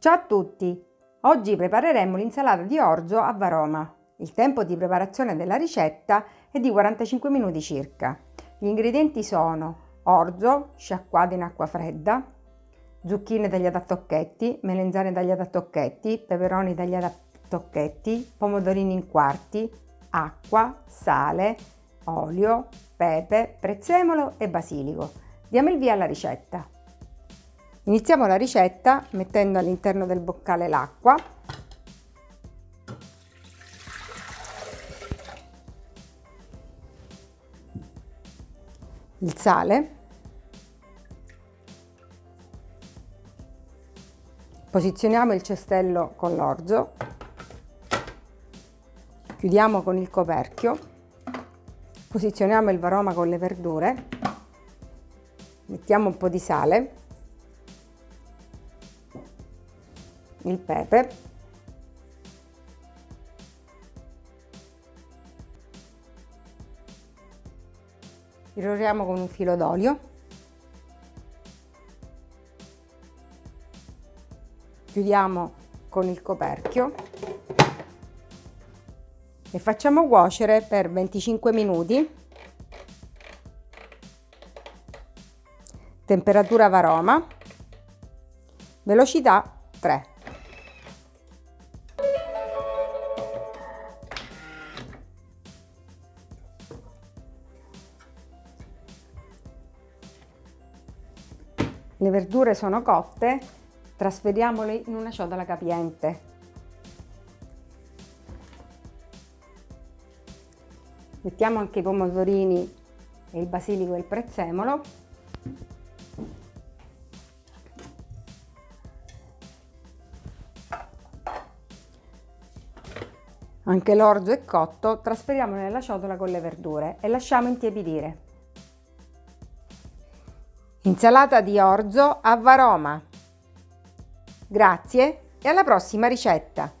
Ciao a tutti! Oggi prepareremo l'insalata di orzo a varoma. Il tempo di preparazione della ricetta è di 45 minuti circa. Gli ingredienti sono orzo sciacquato in acqua fredda, zucchine tagliate a tocchetti, melenzane tagliate a tocchetti, peperoni tagliati a tocchetti, pomodorini in quarti, acqua, sale, olio, pepe, prezzemolo e basilico. Diamo il via alla ricetta. Iniziamo la ricetta mettendo all'interno del boccale l'acqua. Il sale. Posizioniamo il cestello con l'orzo. Chiudiamo con il coperchio. Posizioniamo il varoma con le verdure. Mettiamo un po' di sale il pepe. Irroriamo con un filo d'olio. Chiudiamo con il coperchio. E facciamo cuocere per 25 minuti. Temperatura varoma. Velocità 3 Le verdure sono cotte, trasferiamole in una ciotola capiente. Mettiamo anche i pomodorini e il basilico e il prezzemolo. Anche l'orzo è cotto, trasferiamolo nella ciotola con le verdure e lasciamo intiepidire. Insalata di orzo a varoma. Grazie e alla prossima ricetta!